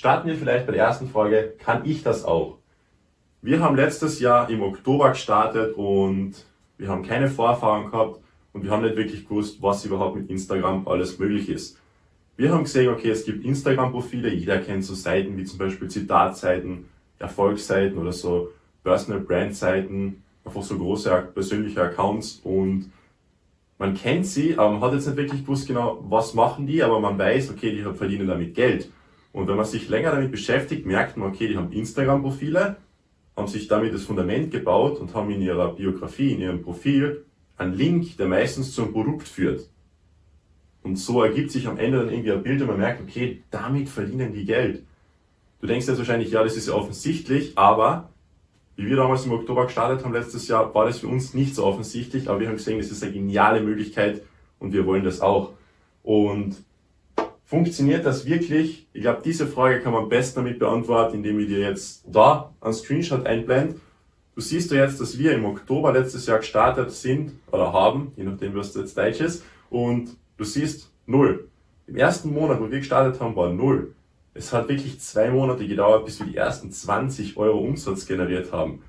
Starten wir vielleicht bei der ersten Frage, kann ich das auch? Wir haben letztes Jahr im Oktober gestartet und wir haben keine Vorerfahrung gehabt und wir haben nicht wirklich gewusst, was überhaupt mit Instagram alles möglich ist. Wir haben gesehen, okay, es gibt Instagram-Profile, jeder kennt so Seiten wie zum Beispiel Zitatseiten, Erfolgsseiten oder so Personal Brand Seiten, einfach so große persönliche Accounts und man kennt sie, aber man hat jetzt nicht wirklich gewusst genau, was machen die, aber man weiß, okay, die verdienen damit Geld. Und wenn man sich länger damit beschäftigt, merkt man, okay, die haben Instagram-Profile, haben sich damit das Fundament gebaut und haben in ihrer Biografie, in ihrem Profil einen Link, der meistens zum Produkt führt. Und so ergibt sich am Ende dann irgendwie ein Bild und man merkt, okay, damit verdienen die Geld. Du denkst jetzt wahrscheinlich, ja, das ist ja offensichtlich, aber wie wir damals im Oktober gestartet haben letztes Jahr, war das für uns nicht so offensichtlich, aber wir haben gesehen, das ist eine geniale Möglichkeit und wir wollen das auch. Und funktioniert das wirklich? Ich glaube, diese Frage kann man am besten damit beantworten, indem ich dir jetzt da einen Screenshot einblende. Du siehst ja jetzt, dass wir im Oktober letztes Jahr gestartet sind oder haben, je nachdem, was jetzt Deutsch ist, und du siehst null. Im ersten Monat, wo wir gestartet haben, war null. Es hat wirklich zwei Monate gedauert, bis wir die ersten 20 Euro Umsatz generiert haben.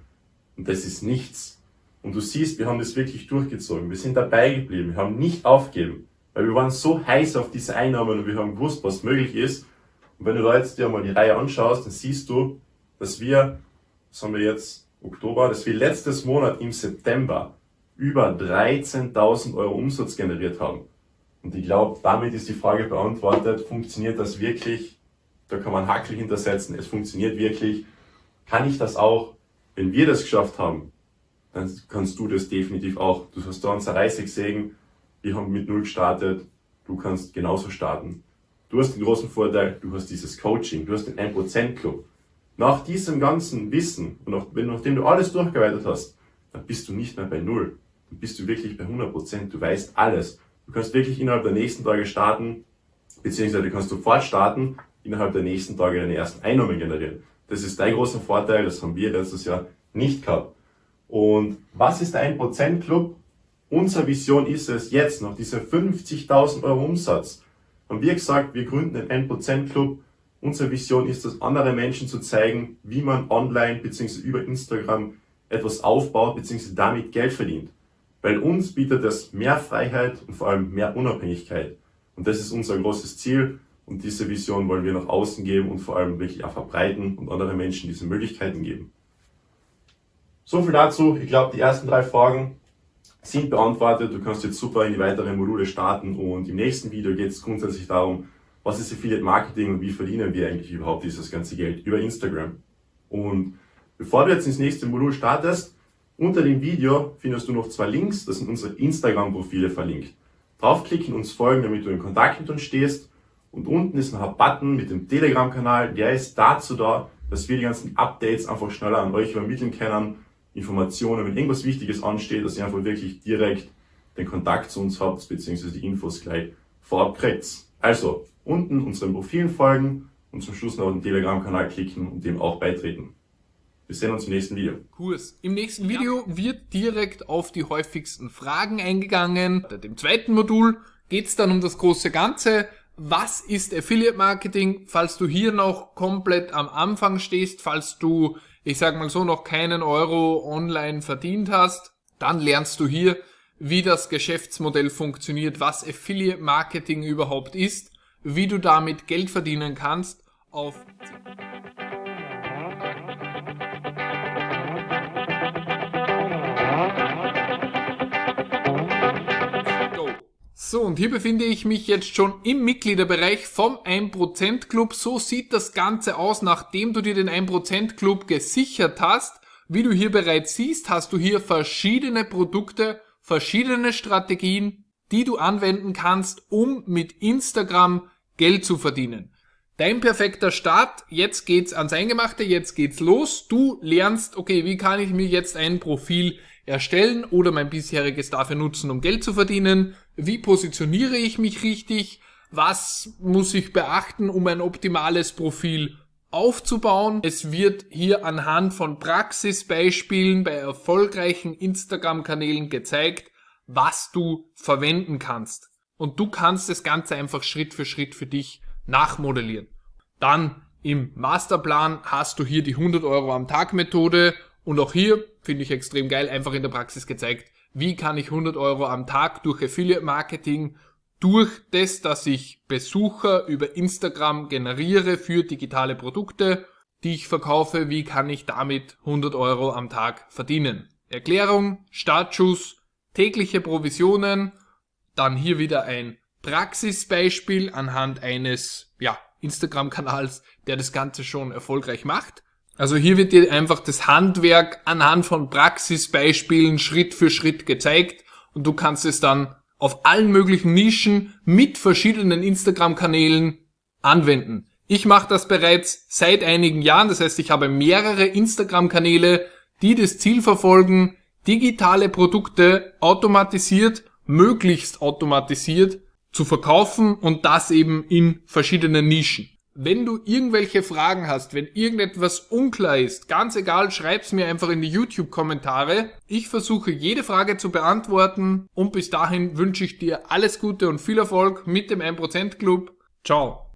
Und das ist nichts. Und du siehst, wir haben das wirklich durchgezogen. Wir sind dabei geblieben. Wir haben nicht aufgegeben. Weil wir waren so heiß auf diese Einnahmen und wir haben gewusst, was möglich ist. Und wenn du da jetzt dir mal die Reihe anschaust, dann siehst du, dass wir, was haben wir jetzt, Oktober, dass wir letztes Monat im September über 13.000 Euro Umsatz generiert haben. Und ich glaube, damit ist die Frage beantwortet, funktioniert das wirklich? Da kann man Hackel hintersetzen, es funktioniert wirklich. Kann ich das auch? Wenn wir das geschafft haben, dann kannst du das definitiv auch. Du hast da unser Reise gesehen, wir haben mit Null gestartet, du kannst genauso starten. Du hast den großen Vorteil, du hast dieses Coaching, du hast den 1% Club. Nach diesem ganzen Wissen und nach, nachdem du alles durchgearbeitet hast, dann bist du nicht mehr bei Null. Dann bist du wirklich bei 100%, du weißt alles. Du kannst wirklich innerhalb der nächsten Tage starten, beziehungsweise du kannst sofort starten innerhalb der nächsten Tage deine ersten Einnahmen generieren. Das ist dein großer Vorteil, das haben wir letztes Jahr nicht gehabt. Und was ist der 1% Club? Unsere Vision ist es jetzt, nach dieser 50.000 Euro Umsatz, haben wir gesagt, wir gründen den 1% Club. Unsere Vision ist es, andere Menschen zu zeigen, wie man online bzw. über Instagram etwas aufbaut bzw. damit Geld verdient. Weil uns bietet das mehr Freiheit und vor allem mehr Unabhängigkeit. Und das ist unser großes Ziel. Und diese Vision wollen wir nach außen geben und vor allem wirklich auch verbreiten und anderen Menschen diese Möglichkeiten geben. So viel dazu. Ich glaube, die ersten drei Fragen sind beantwortet. Du kannst jetzt super in die weiteren Module starten und im nächsten Video geht es grundsätzlich darum, was ist Affiliate Marketing und wie verdienen wir eigentlich überhaupt dieses ganze Geld über Instagram. Und bevor du jetzt ins nächste Modul startest, unter dem Video findest du noch zwei Links, das sind unsere Instagram-Profile verlinkt. Draufklicken, uns folgen, damit du in Kontakt mit uns stehst und unten ist noch ein Button mit dem Telegram-Kanal, der ist dazu da, dass wir die ganzen Updates einfach schneller an euch übermitteln können, Informationen, wenn irgendwas Wichtiges ansteht, dass ihr einfach wirklich direkt den Kontakt zu uns habt, beziehungsweise die Infos gleich vorab kriegt. Also, unten unseren Profilen folgen und zum Schluss noch den Telegram-Kanal klicken und dem auch beitreten. Wir sehen uns im nächsten Video. Kurs. Im nächsten Video wird direkt auf die häufigsten Fragen eingegangen. Bei dem zweiten Modul geht es dann um das große Ganze was ist Affiliate Marketing, falls du hier noch komplett am Anfang stehst, falls du, ich sag mal so, noch keinen Euro online verdient hast, dann lernst du hier, wie das Geschäftsmodell funktioniert, was Affiliate Marketing überhaupt ist, wie du damit Geld verdienen kannst auf So, und hier befinde ich mich jetzt schon im Mitgliederbereich vom 1% Club. So sieht das Ganze aus, nachdem du dir den 1% Club gesichert hast. Wie du hier bereits siehst, hast du hier verschiedene Produkte, verschiedene Strategien, die du anwenden kannst, um mit Instagram Geld zu verdienen. Dein perfekter Start, jetzt geht's ans Eingemachte, jetzt geht's los. Du lernst, okay, wie kann ich mir jetzt ein Profil erstellen oder mein bisheriges dafür nutzen, um Geld zu verdienen? Wie positioniere ich mich richtig? Was muss ich beachten, um ein optimales Profil aufzubauen? Es wird hier anhand von Praxisbeispielen bei erfolgreichen Instagram-Kanälen gezeigt, was du verwenden kannst. und du kannst das Ganze einfach Schritt für Schritt für dich nachmodellieren. Dann im Masterplan hast du hier die 100 Euro am Tag Methode und auch hier finde ich extrem geil, einfach in der Praxis gezeigt, wie kann ich 100 Euro am Tag durch Affiliate Marketing, durch das, dass ich Besucher über Instagram generiere für digitale Produkte, die ich verkaufe, wie kann ich damit 100 Euro am Tag verdienen. Erklärung, Startschuss, tägliche Provisionen, dann hier wieder ein Praxisbeispiel anhand eines ja, Instagram-Kanals, der das Ganze schon erfolgreich macht. Also hier wird dir einfach das Handwerk anhand von Praxisbeispielen Schritt für Schritt gezeigt und du kannst es dann auf allen möglichen Nischen mit verschiedenen Instagram-Kanälen anwenden. Ich mache das bereits seit einigen Jahren, das heißt, ich habe mehrere Instagram-Kanäle, die das Ziel verfolgen, digitale Produkte automatisiert, möglichst automatisiert zu verkaufen und das eben in verschiedenen Nischen. Wenn du irgendwelche Fragen hast, wenn irgendetwas unklar ist, ganz egal, schreib's mir einfach in die YouTube-Kommentare. Ich versuche jede Frage zu beantworten und bis dahin wünsche ich dir alles Gute und viel Erfolg mit dem 1% Club. Ciao.